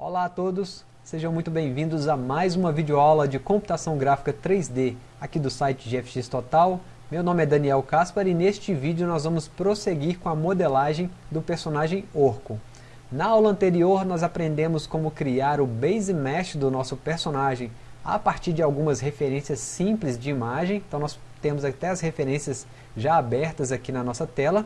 Olá a todos, sejam muito bem-vindos a mais uma videoaula de computação gráfica 3D aqui do site GFX Total. Meu nome é Daniel Caspar e neste vídeo nós vamos prosseguir com a modelagem do personagem Orco. Na aula anterior nós aprendemos como criar o base mesh do nosso personagem a partir de algumas referências simples de imagem, então nós temos até as referências já abertas aqui na nossa tela.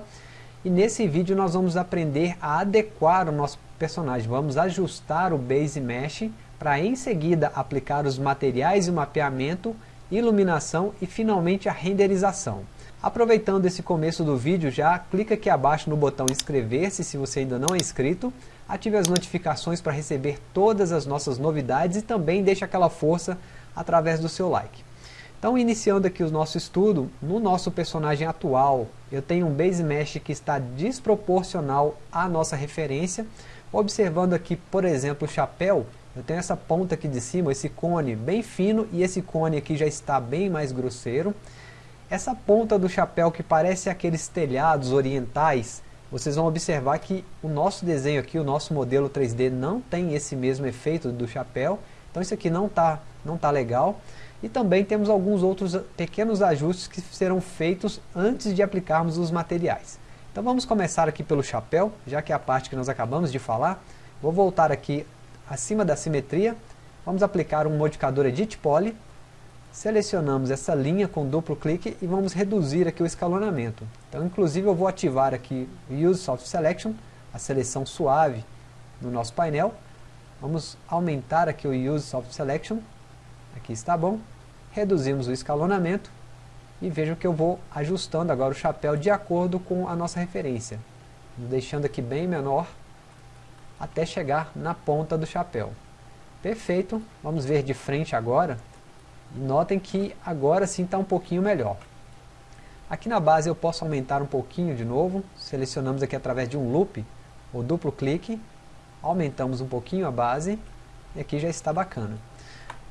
E nesse vídeo nós vamos aprender a adequar o nosso personagem, vamos ajustar o Base Mesh para em seguida aplicar os materiais e mapeamento, iluminação e finalmente a renderização. Aproveitando esse começo do vídeo já, clica aqui abaixo no botão inscrever-se se você ainda não é inscrito, ative as notificações para receber todas as nossas novidades e também deixe aquela força através do seu like. Então, iniciando aqui o nosso estudo, no nosso personagem atual, eu tenho um base mesh que está desproporcional à nossa referência. Observando aqui, por exemplo, o chapéu, eu tenho essa ponta aqui de cima, esse cone bem fino, e esse cone aqui já está bem mais grosseiro. Essa ponta do chapéu que parece aqueles telhados orientais, vocês vão observar que o nosso desenho aqui, o nosso modelo 3D não tem esse mesmo efeito do chapéu, então isso aqui não está não tá legal. E também temos alguns outros pequenos ajustes que serão feitos antes de aplicarmos os materiais. Então vamos começar aqui pelo chapéu, já que é a parte que nós acabamos de falar. Vou voltar aqui acima da simetria, vamos aplicar um modificador Edit Poly, selecionamos essa linha com duplo clique e vamos reduzir aqui o escalonamento. Então inclusive eu vou ativar aqui Use Soft Selection, a seleção suave no nosso painel. Vamos aumentar aqui o Use Soft Selection, aqui está bom reduzimos o escalonamento e vejam que eu vou ajustando agora o chapéu de acordo com a nossa referência, deixando aqui bem menor até chegar na ponta do chapéu. Perfeito, vamos ver de frente agora, notem que agora sim está um pouquinho melhor. Aqui na base eu posso aumentar um pouquinho de novo, selecionamos aqui através de um loop, ou duplo clique, aumentamos um pouquinho a base, e aqui já está bacana.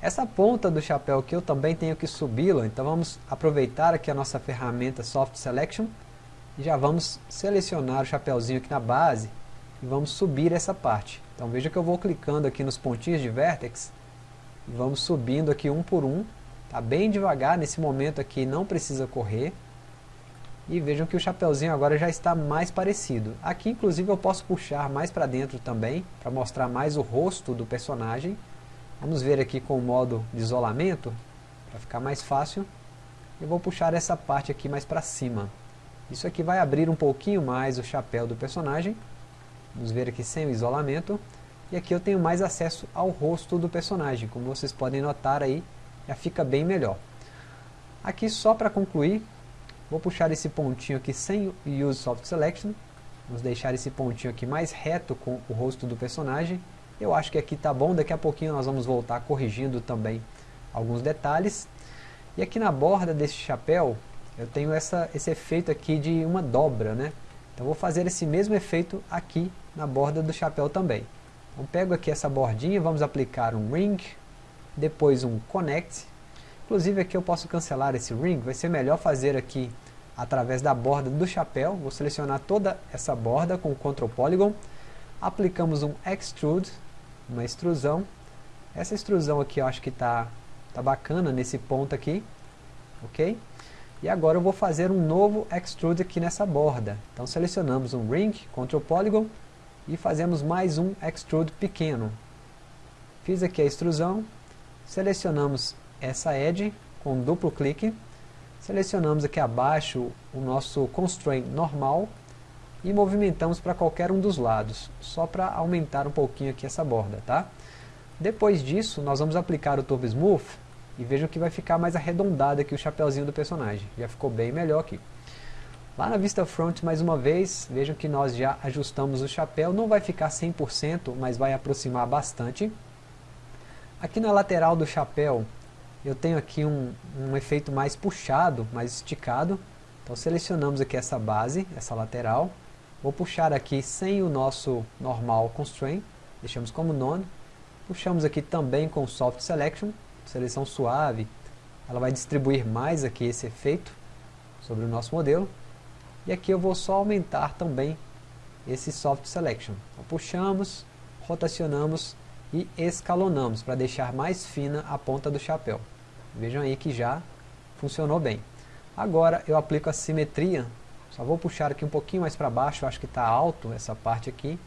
Essa ponta do chapéu aqui eu também tenho que subi-la, então vamos aproveitar aqui a nossa ferramenta Soft Selection e já vamos selecionar o chapéuzinho aqui na base e vamos subir essa parte. Então veja que eu vou clicando aqui nos pontinhos de vertex e vamos subindo aqui um por um, tá bem devagar, nesse momento aqui não precisa correr. E vejam que o chapéuzinho agora já está mais parecido. Aqui inclusive eu posso puxar mais para dentro também, para mostrar mais o rosto do personagem. Vamos ver aqui com o modo de isolamento, para ficar mais fácil. Eu vou puxar essa parte aqui mais para cima. Isso aqui vai abrir um pouquinho mais o chapéu do personagem. Vamos ver aqui sem o isolamento. E aqui eu tenho mais acesso ao rosto do personagem. Como vocês podem notar aí, já fica bem melhor. Aqui só para concluir, vou puxar esse pontinho aqui sem o Use Soft Selection. Vamos deixar esse pontinho aqui mais reto com o rosto do personagem. Eu acho que aqui está bom, daqui a pouquinho nós vamos voltar corrigindo também alguns detalhes. E aqui na borda desse chapéu, eu tenho essa, esse efeito aqui de uma dobra, né? Então vou fazer esse mesmo efeito aqui na borda do chapéu também. Então pego aqui essa bordinha, vamos aplicar um ring, depois um connect. Inclusive aqui eu posso cancelar esse ring, vai ser melhor fazer aqui através da borda do chapéu. Vou selecionar toda essa borda com o Ctrl Polygon. Aplicamos um extrude, uma extrusão. Essa extrusão aqui eu acho que está tá bacana nesse ponto aqui, ok? E agora eu vou fazer um novo extrude aqui nessa borda. Então selecionamos um ring, Ctrl Polygon, e fazemos mais um extrude pequeno. Fiz aqui a extrusão, selecionamos essa edge com duplo clique, selecionamos aqui abaixo o nosso constraint normal, e movimentamos para qualquer um dos lados, só para aumentar um pouquinho aqui essa borda, tá? Depois disso, nós vamos aplicar o Turbo Smooth e vejam que vai ficar mais arredondado aqui o chapéuzinho do personagem. Já ficou bem melhor aqui. Lá na vista front, mais uma vez, vejam que nós já ajustamos o chapéu. Não vai ficar 100%, mas vai aproximar bastante. Aqui na lateral do chapéu, eu tenho aqui um, um efeito mais puxado, mais esticado. Então selecionamos aqui essa base, essa lateral. Vou puxar aqui sem o nosso normal constraint, deixamos como none. Puxamos aqui também com Soft Selection, seleção suave. Ela vai distribuir mais aqui esse efeito sobre o nosso modelo. E aqui eu vou só aumentar também esse Soft Selection. Então, puxamos, rotacionamos e escalonamos para deixar mais fina a ponta do chapéu. Vejam aí que já funcionou bem. Agora eu aplico a simetria, só vou puxar aqui um pouquinho mais para baixo, acho que está alto essa parte aqui.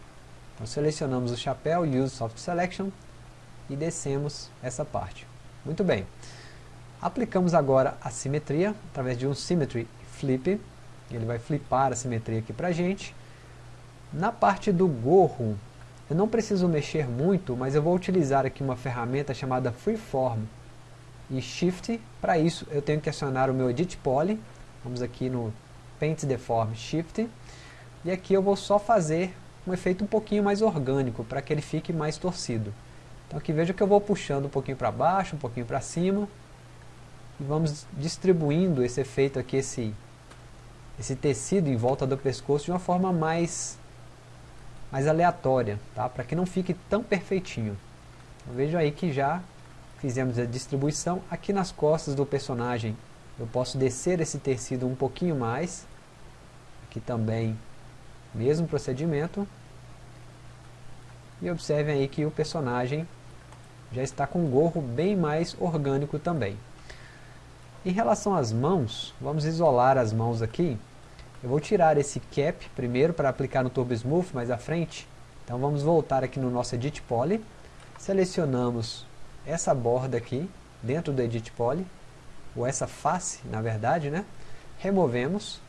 Então selecionamos o chapéu, Use Soft Selection e descemos essa parte. Muito bem. Aplicamos agora a simetria através de um Symmetry Flip. Ele vai flipar a simetria aqui para a gente. Na parte do gorro, eu não preciso mexer muito, mas eu vou utilizar aqui uma ferramenta chamada Freeform e Shift. Para isso eu tenho que acionar o meu Edit Poly. Vamos aqui no Paint Deform Shift. E aqui eu vou só fazer um efeito um pouquinho mais orgânico, para que ele fique mais torcido. Então aqui veja que eu vou puxando um pouquinho para baixo, um pouquinho para cima, e vamos distribuindo esse efeito aqui, esse, esse tecido em volta do pescoço de uma forma mais, mais aleatória, tá? para que não fique tão perfeitinho. Então, veja aí que já fizemos a distribuição. Aqui nas costas do personagem eu posso descer esse tecido um pouquinho mais. Aqui também, mesmo procedimento. E observem aí que o personagem já está com um gorro bem mais orgânico também. Em relação às mãos, vamos isolar as mãos aqui. Eu vou tirar esse cap primeiro para aplicar no Turbo Smooth mais à frente. Então vamos voltar aqui no nosso Edit Poly. Selecionamos essa borda aqui dentro do Edit Poly, ou essa face, na verdade, né? Removemos,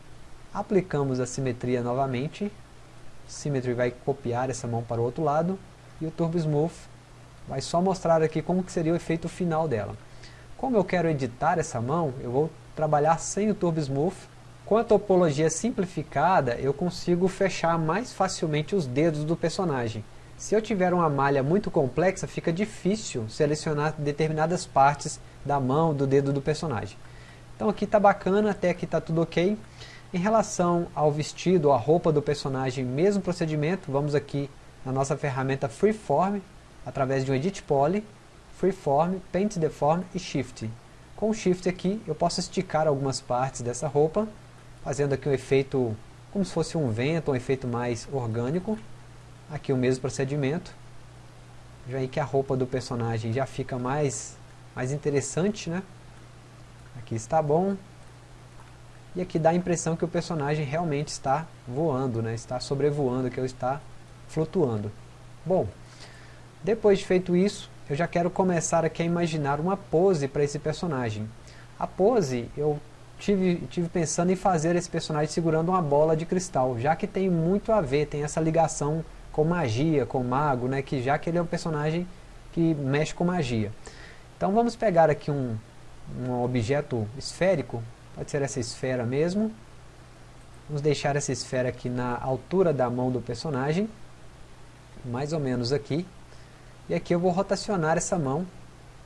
aplicamos a simetria novamente. Symmetry vai copiar essa mão para o outro lado e o Turbo Smooth vai só mostrar aqui como que seria o efeito final dela. Como eu quero editar essa mão, eu vou trabalhar sem o Turbo Smooth. Com a topologia simplificada, eu consigo fechar mais facilmente os dedos do personagem. Se eu tiver uma malha muito complexa, fica difícil selecionar determinadas partes da mão, do dedo do personagem. Então aqui está bacana, até aqui está tudo ok. Em relação ao vestido, a roupa do personagem, mesmo procedimento, vamos aqui na nossa ferramenta Freeform, através de um Edit Poly, Freeform, Paint Deform e Shift. Com o Shift aqui eu posso esticar algumas partes dessa roupa, fazendo aqui um efeito como se fosse um vento, um efeito mais orgânico. Aqui o mesmo procedimento. Já aí que a roupa do personagem já fica mais, mais interessante, né? Aqui está bom. E aqui dá a impressão que o personagem realmente está voando, né? Está sobrevoando, que ele está flutuando. Bom, depois de feito isso, eu já quero começar aqui a imaginar uma pose para esse personagem. A pose, eu tive, tive pensando em fazer esse personagem segurando uma bola de cristal, já que tem muito a ver, tem essa ligação com magia, com mago, né, que já que ele é um personagem que mexe com magia. Então vamos pegar aqui um, um objeto esférico, pode ser essa esfera mesmo, vamos deixar essa esfera aqui na altura da mão do personagem, mais ou menos aqui, e aqui eu vou rotacionar essa mão.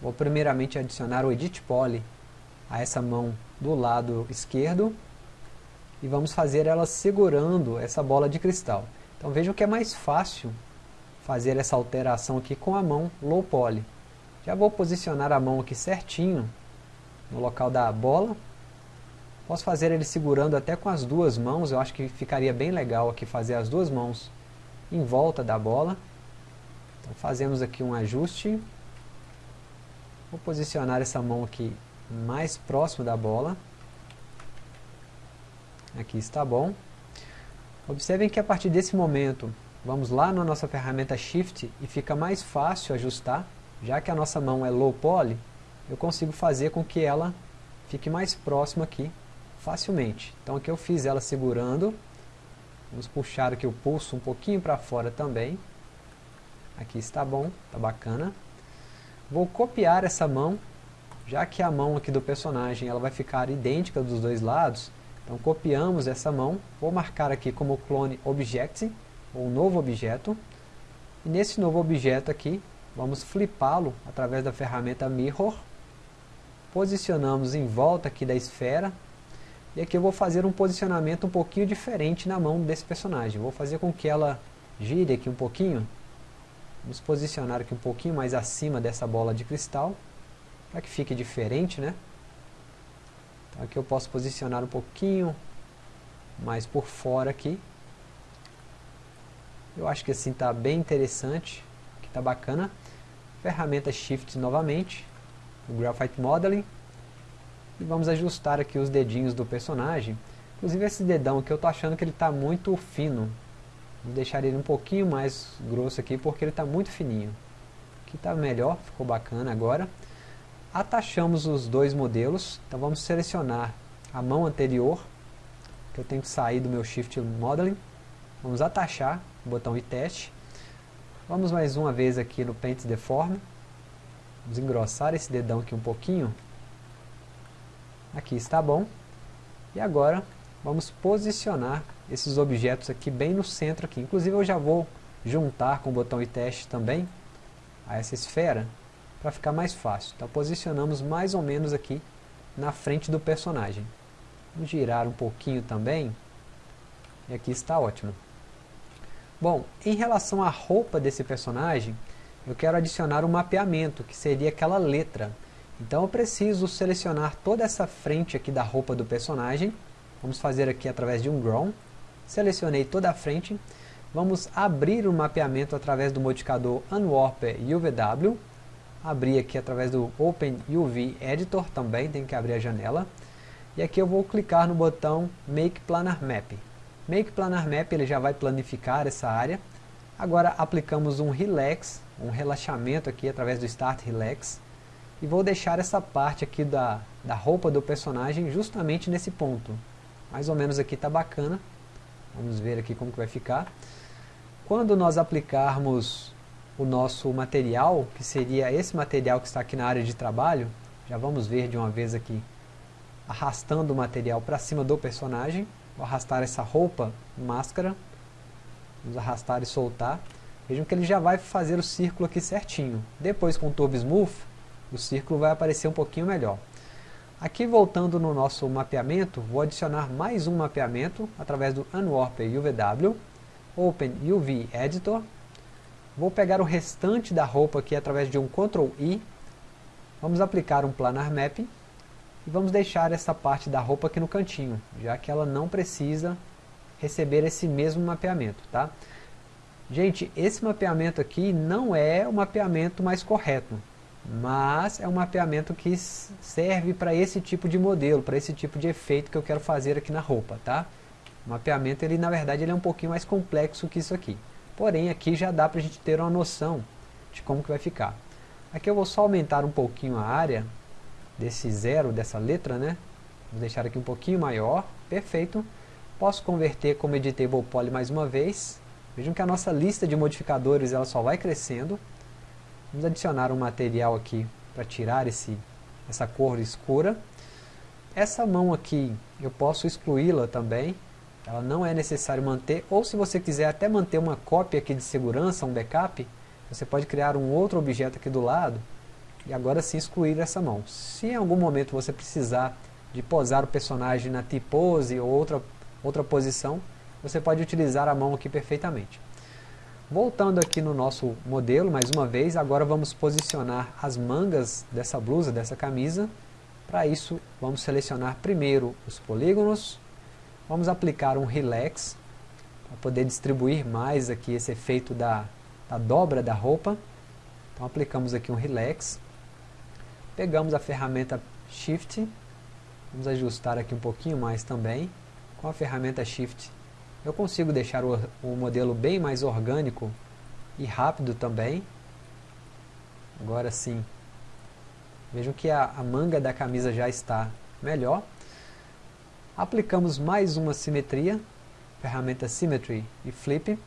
Vou primeiramente adicionar o Edit Poly a essa mão do lado esquerdo. E vamos fazer ela segurando essa bola de cristal. Então vejam que é mais fácil fazer essa alteração aqui com a mão Low Poly. Já vou posicionar a mão aqui certinho no local da bola. Posso fazer ele segurando até com as duas mãos, eu acho que ficaria bem legal aqui fazer as duas mãos em volta da bola. Então fazemos aqui um ajuste. Vou posicionar essa mão aqui mais próximo da bola. Aqui está bom. Observem que a partir desse momento, vamos lá na nossa ferramenta Shift e fica mais fácil ajustar. Já que a nossa mão é low poly, eu consigo fazer com que ela fique mais próxima aqui facilmente. Então aqui eu fiz ela segurando. Vamos puxar aqui o pulso um pouquinho para fora também. Aqui está bom, está bacana. Vou copiar essa mão, já que a mão aqui do personagem ela vai ficar idêntica dos dois lados. Então copiamos essa mão, vou marcar aqui como clone object, ou novo objeto. E nesse novo objeto aqui, vamos flipá-lo através da ferramenta Mirror. Posicionamos em volta aqui da esfera. E aqui eu vou fazer um posicionamento um pouquinho diferente na mão desse personagem. Vou fazer com que ela gire aqui um pouquinho Vamos posicionar aqui um pouquinho mais acima dessa bola de cristal, para que fique diferente, né? Então aqui eu posso posicionar um pouquinho mais por fora aqui. Eu acho que assim está bem interessante, que está bacana. ferramenta Shift novamente, o Graphite Modeling, e vamos ajustar aqui os dedinhos do personagem. Inclusive esse dedão aqui eu estou achando que ele está muito fino. Vou deixar ele um pouquinho mais grosso aqui porque ele está muito fininho. Aqui está melhor, ficou bacana agora. Atachamos os dois modelos, então vamos selecionar a mão anterior, que eu tenho que sair do meu Shift Modeling. Vamos atachar, botão e teste. Vamos mais uma vez aqui no Paint Deform. Vamos engrossar esse dedão aqui um pouquinho. Aqui está bom. E agora vamos posicionar esses objetos aqui bem no centro aqui. Inclusive eu já vou juntar com o botão e teste também a essa esfera para ficar mais fácil. Então posicionamos mais ou menos aqui na frente do personagem. Vamos girar um pouquinho também. E aqui está ótimo. Bom, em relação à roupa desse personagem, eu quero adicionar um mapeamento, que seria aquela letra. Então eu preciso selecionar toda essa frente aqui da roupa do personagem. Vamos fazer aqui através de um Grown. Selecionei toda a frente. Vamos abrir o mapeamento através do modificador Unwarper UVW. Abrir aqui através do Open UV Editor também, tem que abrir a janela. E aqui eu vou clicar no botão Make Planar Map. Make Planar Map ele já vai planificar essa área. Agora aplicamos um Relax, um relaxamento aqui através do Start Relax. E vou deixar essa parte aqui da, da roupa do personagem justamente nesse ponto. Mais ou menos aqui está bacana. Vamos ver aqui como que vai ficar. Quando nós aplicarmos o nosso material, que seria esse material que está aqui na área de trabalho, já vamos ver de uma vez aqui, arrastando o material para cima do personagem. Vou arrastar essa roupa, máscara. Vamos arrastar e soltar. Vejam que ele já vai fazer o círculo aqui certinho. Depois com o Turbo Smooth, o círculo vai aparecer um pouquinho melhor. Aqui voltando no nosso mapeamento, vou adicionar mais um mapeamento através do Unwarp UVW, Open UV Editor. Vou pegar o restante da roupa aqui através de um Ctrl I. Vamos aplicar um Planar Mapping e vamos deixar essa parte da roupa aqui no cantinho, já que ela não precisa receber esse mesmo mapeamento, tá? Gente, esse mapeamento aqui não é o mapeamento mais correto, mas é um mapeamento que serve para esse tipo de modelo, para esse tipo de efeito que eu quero fazer aqui na roupa, tá? O mapeamento, ele na verdade, ele é um pouquinho mais complexo que isso aqui. Porém, aqui já dá para a gente ter uma noção de como que vai ficar. Aqui eu vou só aumentar um pouquinho a área, desse zero, dessa letra, né? Vou deixar aqui um pouquinho maior, perfeito. Posso converter como Editable Poly mais uma vez. Vejam que a nossa lista de modificadores ela só vai crescendo. Vamos adicionar um material aqui para tirar esse, essa cor escura. Essa mão aqui eu posso excluí-la também. Ela não é necessário manter. Ou se você quiser até manter uma cópia aqui de segurança, um backup, você pode criar um outro objeto aqui do lado e agora sim excluir essa mão. Se em algum momento você precisar de posar o personagem na T-pose ou outra, outra posição, você pode utilizar a mão aqui perfeitamente. Voltando aqui no nosso modelo, mais uma vez, agora vamos posicionar as mangas dessa blusa, dessa camisa. Para isso, vamos selecionar primeiro os polígonos, vamos aplicar um Relax, para poder distribuir mais aqui esse efeito da, da dobra da roupa. Então aplicamos aqui um Relax, Pegamos a ferramenta Shift, vamos ajustar aqui um pouquinho mais também. Com a ferramenta Shift eu consigo deixar o, o modelo bem mais orgânico e rápido também. Agora sim, vejam que a, a manga da camisa já está melhor. Aplicamos mais uma simetria, ferramenta Symmetry e Flip.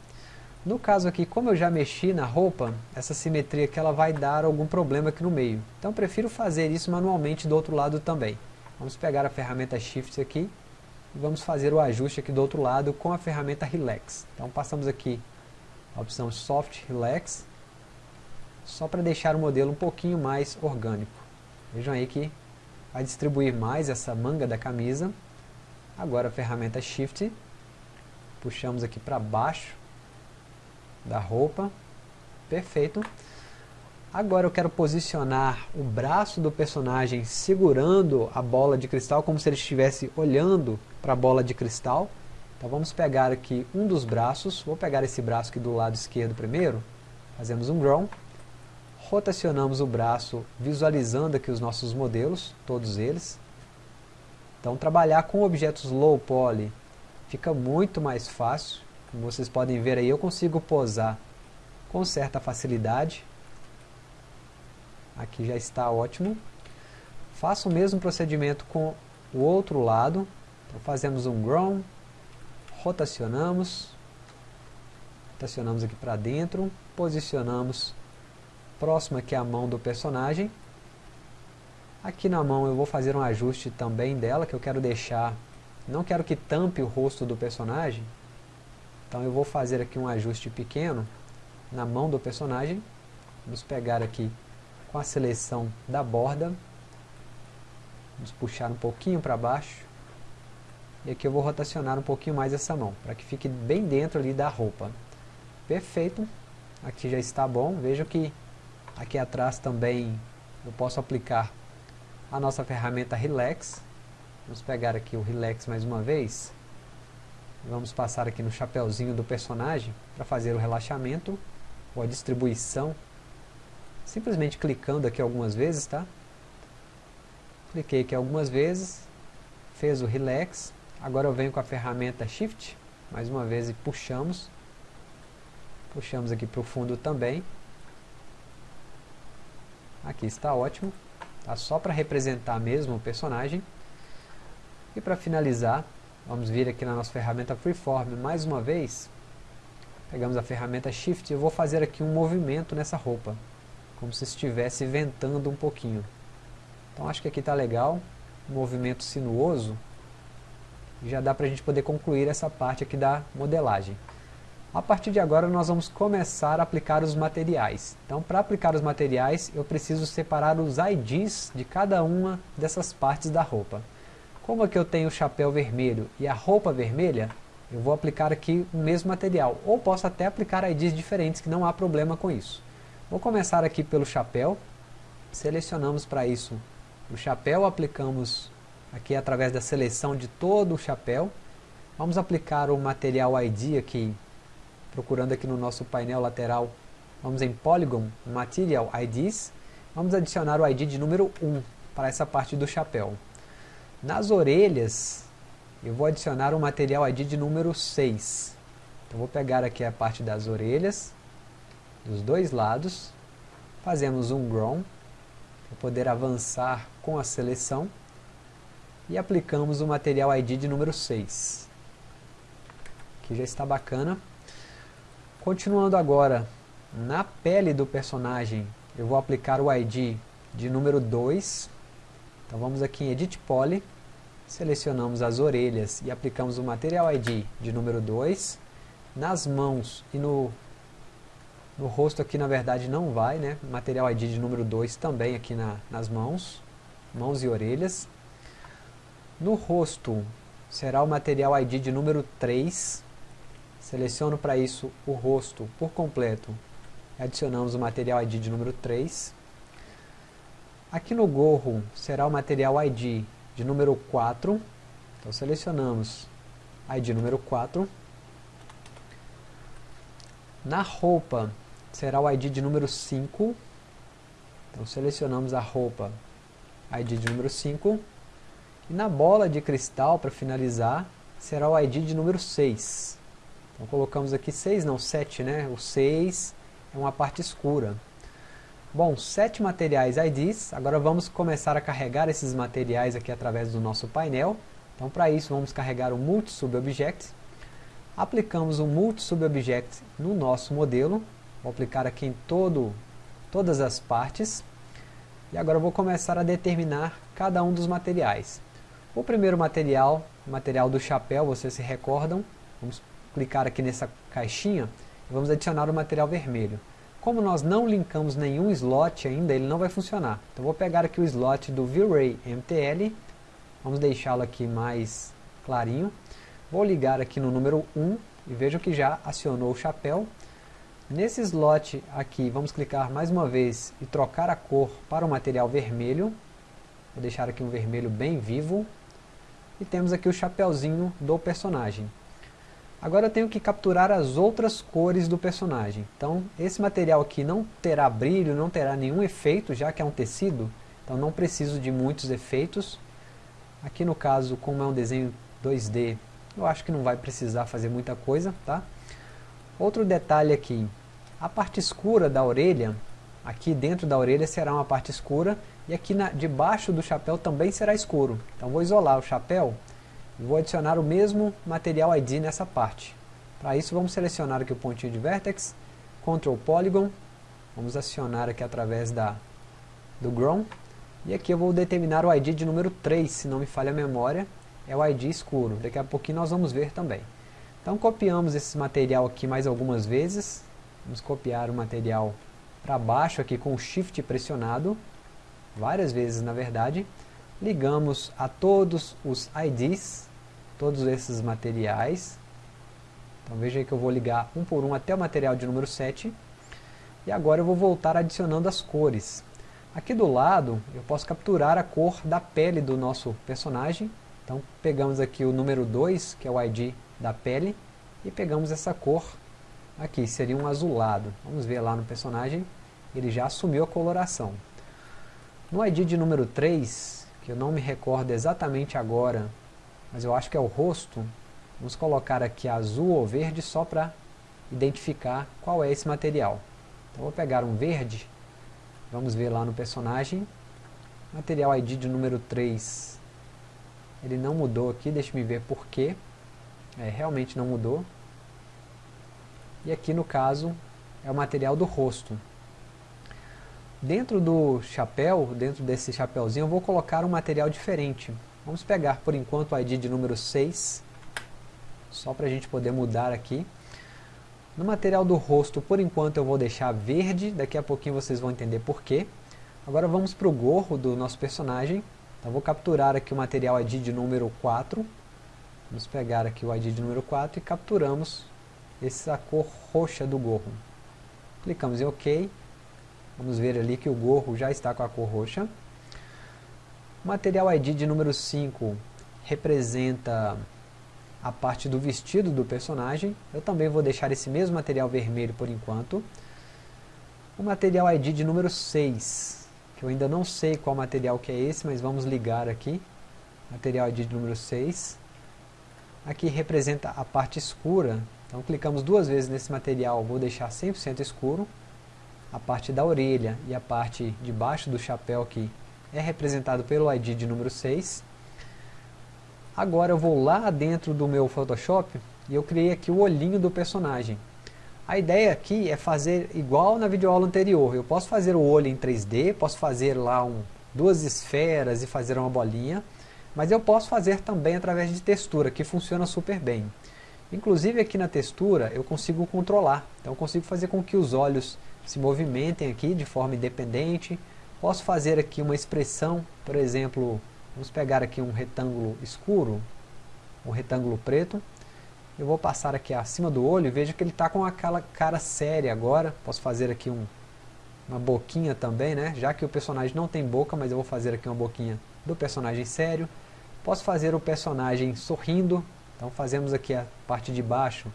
No caso aqui, como eu já mexi na roupa, essa simetria que ela vai dar algum problema aqui no meio. Então prefiro fazer isso manualmente do outro lado também. Vamos pegar a ferramenta Shift aqui vamos fazer o ajuste aqui do outro lado com a ferramenta Relax. Então passamos aqui a opção Soft Relax, só para deixar o modelo um pouquinho mais orgânico. Vejam aí que vai distribuir mais essa manga da camisa. Agora a ferramenta Shift, puxamos aqui para baixo da roupa. Perfeito. Agora eu quero posicionar o braço do personagem segurando a bola de cristal, como se ele estivesse olhando para a bola de cristal. Então vamos pegar aqui um dos braços, vou pegar esse braço aqui do lado esquerdo primeiro, fazemos um grown, rotacionamos o braço visualizando aqui os nossos modelos, todos eles. Então trabalhar com objetos low poly fica muito mais fácil. Como vocês podem ver aí, eu consigo posar com certa facilidade. Aqui já está ótimo. Faço o mesmo procedimento com o outro lado. Então fazemos um grown, rotacionamos, rotacionamos aqui para dentro, posicionamos próximo aqui a mão do personagem. Aqui na mão eu vou fazer um ajuste também dela, que eu quero deixar, não quero que tampe o rosto do personagem, então eu vou fazer aqui um ajuste pequeno na mão do personagem. Vamos pegar aqui com a seleção da borda, vamos puxar um pouquinho para baixo, e aqui eu vou rotacionar um pouquinho mais essa mão, para que fique bem dentro ali da roupa. Perfeito, aqui já está bom, vejo que Aqui atrás também eu posso aplicar a nossa ferramenta Relax. Vamos pegar aqui o Relax mais uma vez. Vamos passar aqui no chapéuzinho do personagem para fazer o relaxamento ou a distribuição. Simplesmente clicando aqui algumas vezes, tá? Cliquei aqui algumas vezes, fez o Relax. Agora eu venho com a ferramenta Shift, mais uma vez e puxamos. Puxamos aqui para o fundo também. Aqui está ótimo. Tá só para representar mesmo o personagem. E para finalizar, vamos vir aqui na nossa ferramenta Freeform mais uma vez. Pegamos a ferramenta Shift e eu vou fazer aqui um movimento nessa roupa. Como se estivesse ventando um pouquinho. Então acho que aqui está legal. Movimento sinuoso. Já dá para a gente poder concluir essa parte aqui da modelagem. A partir de agora nós vamos começar a aplicar os materiais. Então para aplicar os materiais eu preciso separar os IDs de cada uma dessas partes da roupa. Como aqui eu tenho o chapéu vermelho e a roupa vermelha, eu vou aplicar aqui o mesmo material. Ou posso até aplicar IDs diferentes que não há problema com isso. Vou começar aqui pelo chapéu. Selecionamos para isso o chapéu, aplicamos aqui através da seleção de todo o chapéu. Vamos aplicar o material ID aqui procurando aqui no nosso painel lateral, vamos em Polygon, Material IDs, vamos adicionar o ID de número 1 para essa parte do chapéu. Nas orelhas, eu vou adicionar o material ID de número 6. Então vou pegar aqui a parte das orelhas, dos dois lados, fazemos um Grown, para poder avançar com a seleção, e aplicamos o material ID de número 6. Aqui já está bacana. Continuando agora, na pele do personagem, eu vou aplicar o ID de número 2. Então vamos aqui em Edit Poly, selecionamos as orelhas e aplicamos o Material ID de número 2. Nas mãos e no, no rosto aqui na verdade não vai, né? Material ID de número 2 também aqui na, nas mãos, mãos e orelhas. No rosto será o Material ID de número 3. Seleciono para isso o rosto por completo. Adicionamos o material ID de número 3. Aqui no gorro será o material ID de número 4. Então selecionamos ID número 4. Na roupa será o ID de número 5. Então selecionamos a roupa ID de número 5. E na bola de cristal, para finalizar, será o ID de número 6. Então colocamos aqui 6, não 7, né? O 6 é uma parte escura. Bom, sete materiais IDs, agora vamos começar a carregar esses materiais aqui através do nosso painel. Então para isso vamos carregar o Multi-Sub-Object. Aplicamos o Multi-Sub-Object no nosso modelo. Vou aplicar aqui em todo, todas as partes. E agora vou começar a determinar cada um dos materiais. O primeiro material, material do chapéu, vocês se recordam. Vamos clicar aqui nessa caixinha e vamos adicionar o material vermelho. Como nós não linkamos nenhum slot ainda, ele não vai funcionar. Então vou pegar aqui o slot do V-Ray MTL, vamos deixá-lo aqui mais clarinho. Vou ligar aqui no número 1 e vejo que já acionou o chapéu. Nesse slot aqui, vamos clicar mais uma vez e trocar a cor para o material vermelho. Vou deixar aqui um vermelho bem vivo. E temos aqui o chapéuzinho do personagem. Agora eu tenho que capturar as outras cores do personagem. Então esse material aqui não terá brilho, não terá nenhum efeito, já que é um tecido. Então não preciso de muitos efeitos. Aqui no caso, como é um desenho 2D, eu acho que não vai precisar fazer muita coisa. Tá? Outro detalhe aqui, a parte escura da orelha, aqui dentro da orelha será uma parte escura, e aqui na, debaixo do chapéu também será escuro. Então vou isolar o chapéu Vou adicionar o mesmo material ID nessa parte. Para isso vamos selecionar aqui o pontinho de Vertex, Ctrl Polygon, vamos acionar aqui através da, do Grown, e aqui eu vou determinar o ID de número 3, se não me falha a memória, é o ID escuro, daqui a pouquinho nós vamos ver também. Então copiamos esse material aqui mais algumas vezes, vamos copiar o material para baixo aqui com o Shift pressionado, várias vezes na verdade, ligamos a todos os IDs, todos esses materiais. Então veja que eu vou ligar um por um até o material de número 7. E agora eu vou voltar adicionando as cores. Aqui do lado eu posso capturar a cor da pele do nosso personagem. Então pegamos aqui o número 2, que é o ID da pele, e pegamos essa cor aqui, seria um azulado. Vamos ver lá no personagem, ele já assumiu a coloração. No ID de número 3, que eu não me recordo exatamente agora mas eu acho que é o rosto. Vamos colocar aqui azul ou verde só para identificar qual é esse material. Então vou pegar um verde, vamos ver lá no personagem, material ID de número 3, ele não mudou aqui, deixa me ver por quê, é, realmente não mudou. E aqui no caso é o material do rosto. Dentro do chapéu, dentro desse chapéuzinho, eu vou colocar um material diferente. Vamos pegar por enquanto o ID de número 6, só para a gente poder mudar aqui. No material do rosto, por enquanto eu vou deixar verde, daqui a pouquinho vocês vão entender porquê. Agora vamos para o gorro do nosso personagem. Então vou capturar aqui o material ID de número 4. Vamos pegar aqui o ID de número 4 e capturamos essa cor roxa do gorro. Clicamos em OK. Vamos ver ali que o gorro já está com a cor roxa. O material ID de número 5 representa a parte do vestido do personagem. Eu também vou deixar esse mesmo material vermelho por enquanto. O material ID de número 6, que eu ainda não sei qual material que é esse, mas vamos ligar aqui. Material ID de número 6. Aqui representa a parte escura, então clicamos duas vezes nesse material, vou deixar 100% escuro. A parte da orelha e a parte de baixo do chapéu aqui é representado pelo ID de número 6. Agora eu vou lá dentro do meu Photoshop e eu criei aqui o olhinho do personagem. A ideia aqui é fazer igual na videoaula anterior. Eu posso fazer o olho em 3D, posso fazer lá um, duas esferas e fazer uma bolinha, mas eu posso fazer também através de textura, que funciona super bem. Inclusive aqui na textura eu consigo controlar, então eu consigo fazer com que os olhos se movimentem aqui de forma independente, Posso fazer aqui uma expressão, por exemplo, vamos pegar aqui um retângulo escuro, um retângulo preto. Eu vou passar aqui acima do olho e veja que ele está com aquela cara séria agora. Posso fazer aqui um, uma boquinha também, né? Já que o personagem não tem boca, mas eu vou fazer aqui uma boquinha do personagem sério. Posso fazer o personagem sorrindo. Então fazemos aqui a parte de baixo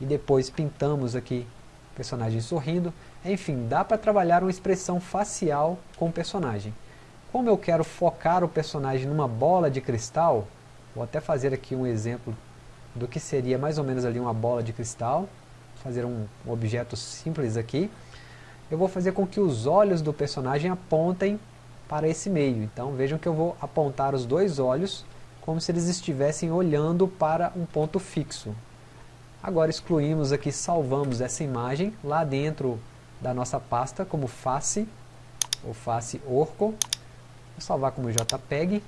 e depois pintamos aqui o personagem sorrindo. Enfim, dá para trabalhar uma expressão facial com o personagem. Como eu quero focar o personagem numa bola de cristal, vou até fazer aqui um exemplo do que seria mais ou menos ali uma bola de cristal, fazer um, um objeto simples aqui. Eu vou fazer com que os olhos do personagem apontem para esse meio. Então vejam que eu vou apontar os dois olhos como se eles estivessem olhando para um ponto fixo. Agora excluímos aqui, salvamos essa imagem lá dentro da nossa pasta como face, ou face orco. Vou salvar como JPEG.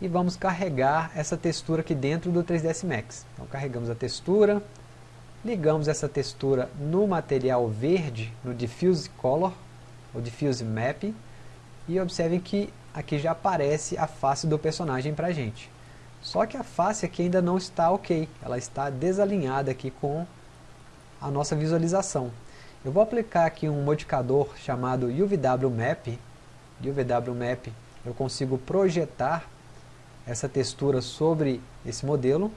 E vamos carregar essa textura aqui dentro do 3ds Max. Então carregamos a textura, ligamos essa textura no material verde, no Diffuse Color, ou Diffuse Map, e observem que aqui já aparece a face do personagem para a gente. Só que a face aqui ainda não está ok, ela está desalinhada aqui com a nossa visualização. Eu vou aplicar aqui um modificador chamado UVW Map. UVW Map eu consigo projetar essa textura sobre esse modelo.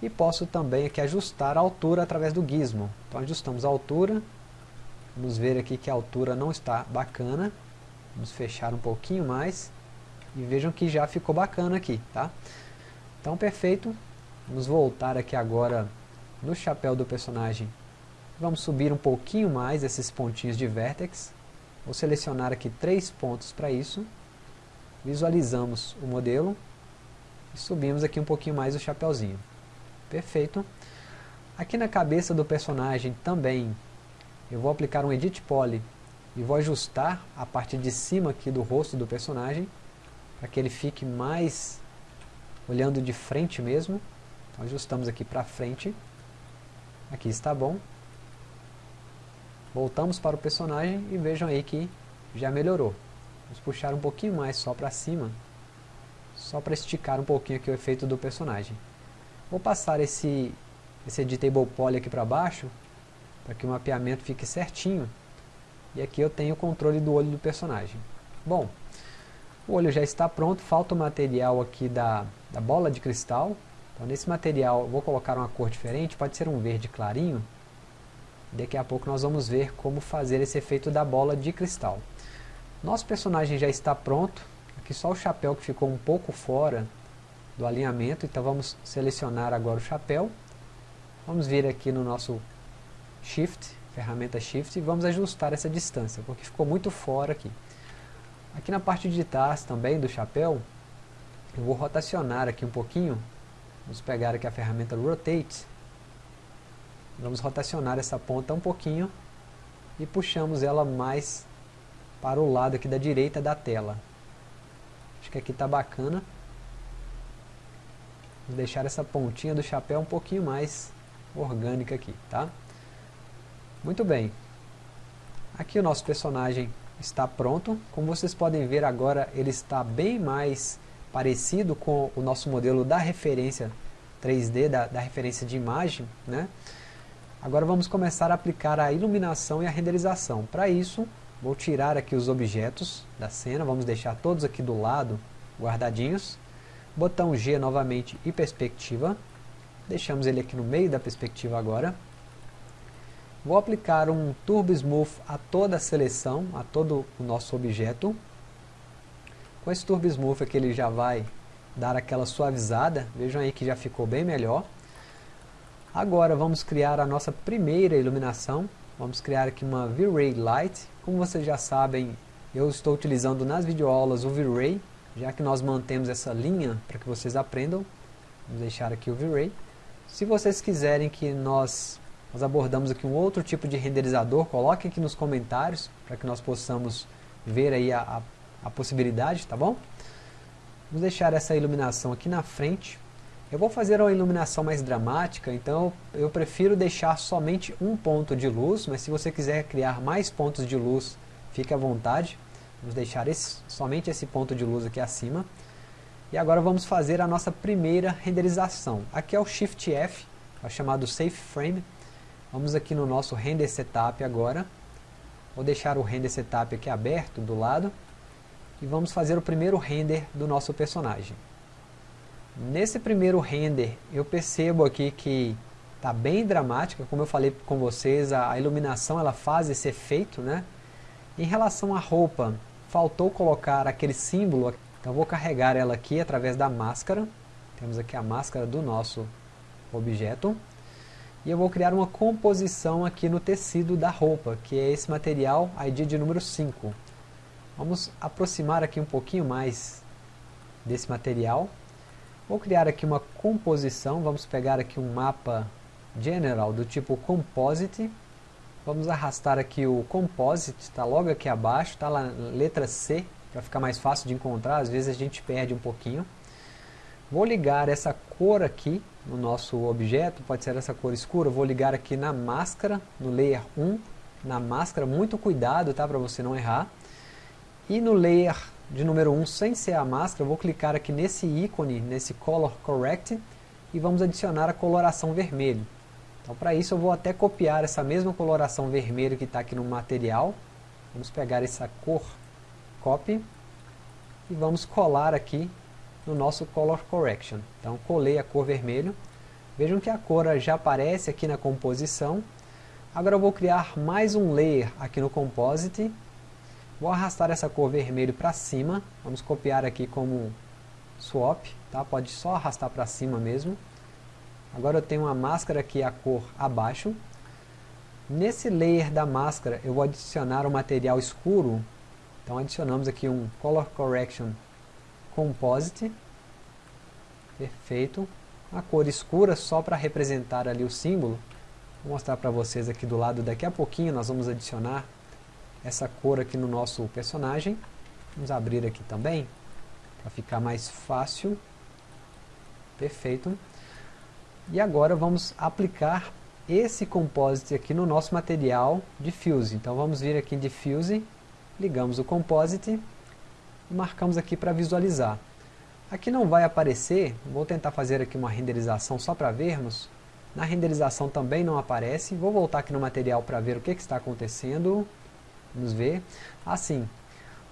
e posso também aqui ajustar a altura através do gizmo. Então ajustamos a altura, vamos ver aqui que a altura não está bacana, vamos fechar um pouquinho mais e vejam que já ficou bacana aqui, tá? Então perfeito, vamos voltar aqui agora no chapéu do personagem, vamos subir um pouquinho mais esses pontinhos de vertex, vou selecionar aqui três pontos para isso, visualizamos o modelo e subimos aqui um pouquinho mais o chapéuzinho. Perfeito. Aqui na cabeça do personagem também eu vou aplicar um Edit Poly e vou ajustar a parte de cima aqui do rosto do personagem para que ele fique mais olhando de frente mesmo. Então ajustamos aqui para frente. Aqui está bom. Voltamos para o personagem e vejam aí que já melhorou. Vamos puxar um pouquinho mais só para cima, só para esticar um pouquinho aqui o efeito do personagem. Vou passar esse, esse Editable Poly aqui para baixo, para que o mapeamento fique certinho. E aqui eu tenho o controle do olho do personagem. Bom, o olho já está pronto, falta o material aqui da, da bola de cristal. Então nesse material vou colocar uma cor diferente, pode ser um verde clarinho. Daqui a pouco nós vamos ver como fazer esse efeito da bola de cristal. Nosso personagem já está pronto, aqui só o chapéu que ficou um pouco fora do alinhamento, então vamos selecionar agora o chapéu, vamos vir aqui no nosso Shift, ferramenta Shift, e vamos ajustar essa distância, porque ficou muito fora aqui. Aqui na parte de trás também do chapéu, eu vou rotacionar aqui um pouquinho, vamos pegar aqui a ferramenta Rotate, vamos rotacionar essa ponta um pouquinho, e puxamos ela mais para o lado aqui da direita da tela. Acho que aqui está bacana. Vou deixar essa pontinha do chapéu um pouquinho mais orgânica aqui, tá? Muito bem. Aqui o nosso personagem está pronto. Como vocês podem ver agora, ele está bem mais parecido com o nosso modelo da referência 3D, da, da referência de imagem, né? Agora vamos começar a aplicar a iluminação e a renderização. Para isso, vou tirar aqui os objetos da cena, vamos deixar todos aqui do lado, guardadinhos botão G novamente e perspectiva, deixamos ele aqui no meio da perspectiva agora, vou aplicar um Turbo Smooth a toda a seleção, a todo o nosso objeto, com esse Turbo Smooth aqui ele já vai dar aquela suavizada, vejam aí que já ficou bem melhor, agora vamos criar a nossa primeira iluminação, vamos criar aqui uma V-Ray Light, como vocês já sabem, eu estou utilizando nas videoaulas o V-Ray, já que nós mantemos essa linha para que vocês aprendam, vamos deixar aqui o V-Ray. Se vocês quiserem que nós, nós abordamos aqui um outro tipo de renderizador, coloquem aqui nos comentários, para que nós possamos ver aí a, a, a possibilidade, tá bom? Vamos deixar essa iluminação aqui na frente. Eu vou fazer uma iluminação mais dramática, então eu prefiro deixar somente um ponto de luz, mas se você quiser criar mais pontos de luz, fique à vontade. Vamos deixar esse, somente esse ponto de luz aqui acima. E agora vamos fazer a nossa primeira renderização. Aqui é o Shift F, é o chamado Safe Frame. Vamos aqui no nosso Render Setup agora. Vou deixar o Render Setup aqui aberto do lado. E vamos fazer o primeiro render do nosso personagem. Nesse primeiro render, eu percebo aqui que está bem dramática, como eu falei com vocês, a iluminação ela faz esse efeito, né? Em relação à roupa, faltou colocar aquele símbolo, então vou carregar ela aqui através da máscara, temos aqui a máscara do nosso objeto, e eu vou criar uma composição aqui no tecido da roupa, que é esse material ID de número 5. Vamos aproximar aqui um pouquinho mais desse material. Vou criar aqui uma composição, vamos pegar aqui um mapa general do tipo Composite, Vamos arrastar aqui o Composite, está logo aqui abaixo, está lá letra C, para ficar mais fácil de encontrar, às vezes a gente perde um pouquinho. Vou ligar essa cor aqui no nosso objeto, pode ser essa cor escura, vou ligar aqui na máscara, no Layer 1, na máscara, muito cuidado tá, para você não errar. E no Layer de número 1, sem ser a máscara, vou clicar aqui nesse ícone, nesse Color Correct, e vamos adicionar a coloração vermelho. Então para isso eu vou até copiar essa mesma coloração vermelha que está aqui no material. Vamos pegar essa cor copy e vamos colar aqui no nosso Color Correction. Então colei a cor vermelho. Vejam que a cor já aparece aqui na composição. Agora eu vou criar mais um layer aqui no Composite. Vou arrastar essa cor vermelho para cima. Vamos copiar aqui como swap. Tá? Pode só arrastar para cima mesmo. Agora eu tenho uma máscara aqui a cor abaixo. Nesse layer da máscara eu vou adicionar um material escuro. Então adicionamos aqui um Color Correction Composite. Perfeito. A cor escura só para representar ali o símbolo. Vou mostrar para vocês aqui do lado daqui a pouquinho. Nós vamos adicionar essa cor aqui no nosso personagem. Vamos abrir aqui também para ficar mais fácil. Perfeito. E agora vamos aplicar esse composite aqui no nosso material Diffuse. Então vamos vir aqui em Diffuse, ligamos o composite e marcamos aqui para visualizar. Aqui não vai aparecer, vou tentar fazer aqui uma renderização só para vermos. Na renderização também não aparece, vou voltar aqui no material para ver o que, que está acontecendo. Vamos ver. Assim,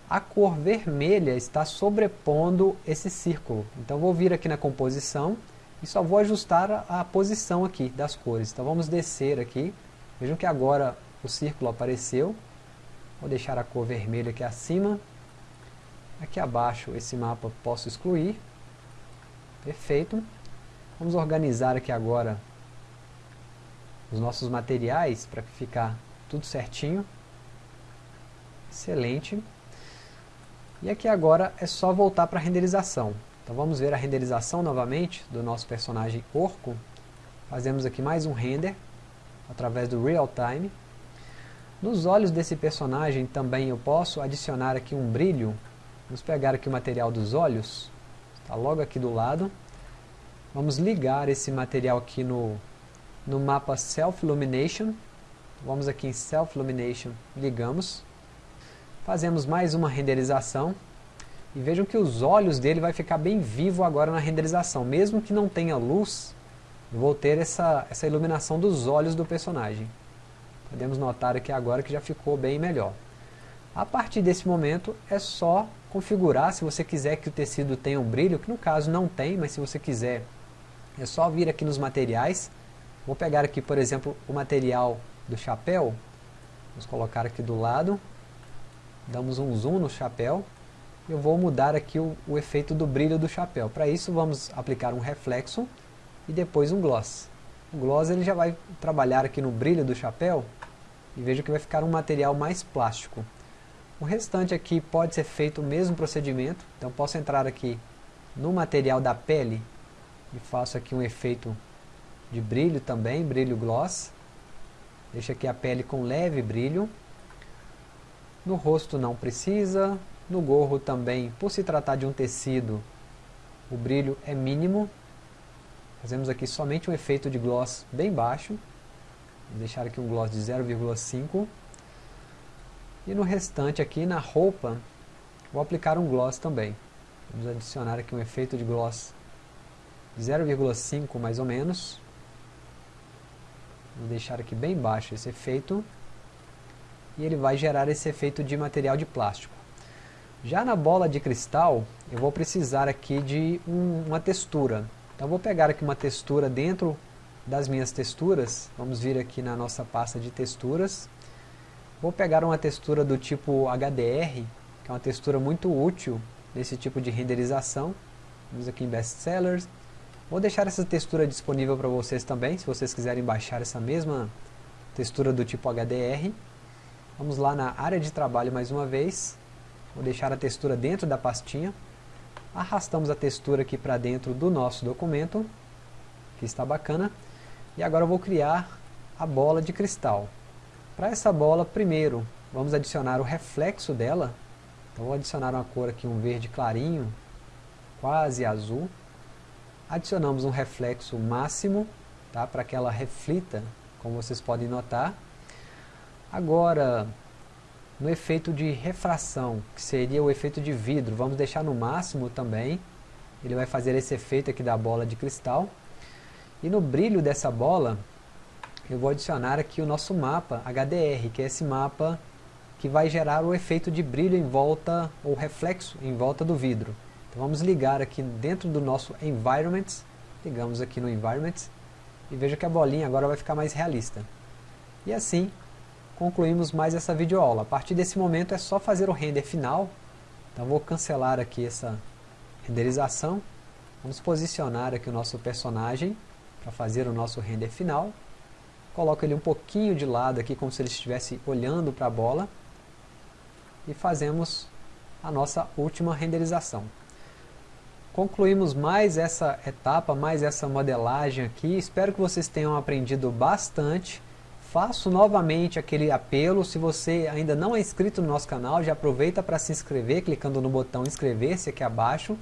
a cor vermelha está sobrepondo esse círculo. Então vou vir aqui na composição e só vou ajustar a, a posição aqui das cores. Então vamos descer aqui, vejam que agora o círculo apareceu, vou deixar a cor vermelha aqui acima, aqui abaixo esse mapa posso excluir, perfeito, vamos organizar aqui agora os nossos materiais para ficar tudo certinho, excelente, e aqui agora é só voltar para a renderização. Então vamos ver a renderização novamente do nosso personagem Orco. Fazemos aqui mais um render através do Real Time. Nos olhos desse personagem também eu posso adicionar aqui um brilho. Vamos pegar aqui o material dos olhos, está logo aqui do lado. Vamos ligar esse material aqui no, no mapa Self Illumination. Vamos aqui em Self Illumination, ligamos. Fazemos mais uma renderização. E vejam que os olhos dele vai ficar bem vivo agora na renderização. Mesmo que não tenha luz, vou ter essa, essa iluminação dos olhos do personagem. Podemos notar aqui agora que já ficou bem melhor. A partir desse momento é só configurar, se você quiser que o tecido tenha um brilho, que no caso não tem, mas se você quiser, é só vir aqui nos materiais. Vou pegar aqui, por exemplo, o material do chapéu. Vamos colocar aqui do lado. Damos um zoom no chapéu eu vou mudar aqui o, o efeito do brilho do chapéu. Para isso vamos aplicar um reflexo e depois um gloss. O gloss ele já vai trabalhar aqui no brilho do chapéu e veja que vai ficar um material mais plástico. O restante aqui pode ser feito o mesmo procedimento, então posso entrar aqui no material da pele e faço aqui um efeito de brilho também, brilho gloss. Deixo aqui a pele com leve brilho. No rosto não precisa, no gorro também, por se tratar de um tecido, o brilho é mínimo. Fazemos aqui somente um efeito de gloss bem baixo. Vou deixar aqui um gloss de 0,5. E no restante aqui, na roupa, vou aplicar um gloss também. Vamos adicionar aqui um efeito de gloss de 0,5 mais ou menos. Vou deixar aqui bem baixo esse efeito. E ele vai gerar esse efeito de material de plástico. Já na bola de cristal, eu vou precisar aqui de um, uma textura. Então vou pegar aqui uma textura dentro das minhas texturas. Vamos vir aqui na nossa pasta de texturas. Vou pegar uma textura do tipo HDR, que é uma textura muito útil nesse tipo de renderização. Vamos aqui em Best Sellers. Vou deixar essa textura disponível para vocês também, se vocês quiserem baixar essa mesma textura do tipo HDR. Vamos lá na área de trabalho mais uma vez. Vou deixar a textura dentro da pastinha. Arrastamos a textura aqui para dentro do nosso documento, que está bacana. E agora eu vou criar a bola de cristal. Para essa bola, primeiro, vamos adicionar o reflexo dela. Então vou adicionar uma cor aqui, um verde clarinho, quase azul. Adicionamos um reflexo máximo, tá? para que ela reflita, como vocês podem notar. Agora, no efeito de refração, que seria o efeito de vidro, vamos deixar no máximo também. Ele vai fazer esse efeito aqui da bola de cristal. E no brilho dessa bola, eu vou adicionar aqui o nosso mapa HDR, que é esse mapa que vai gerar o efeito de brilho em volta, ou reflexo em volta do vidro. Então vamos ligar aqui dentro do nosso Environment, ligamos aqui no Environment, e veja que a bolinha agora vai ficar mais realista. E assim, concluímos mais essa videoaula. A partir desse momento é só fazer o render final. Então vou cancelar aqui essa renderização. Vamos posicionar aqui o nosso personagem para fazer o nosso render final. Coloco ele um pouquinho de lado aqui, como se ele estivesse olhando para a bola. E fazemos a nossa última renderização. Concluímos mais essa etapa, mais essa modelagem aqui. Espero que vocês tenham aprendido bastante. Faço novamente aquele apelo, se você ainda não é inscrito no nosso canal, já aproveita para se inscrever, clicando no botão inscrever-se aqui abaixo,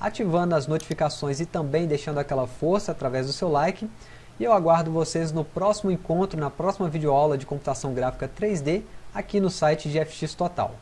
ativando as notificações e também deixando aquela força através do seu like. E eu aguardo vocês no próximo encontro, na próxima videoaula de computação gráfica 3D, aqui no site de FX Total.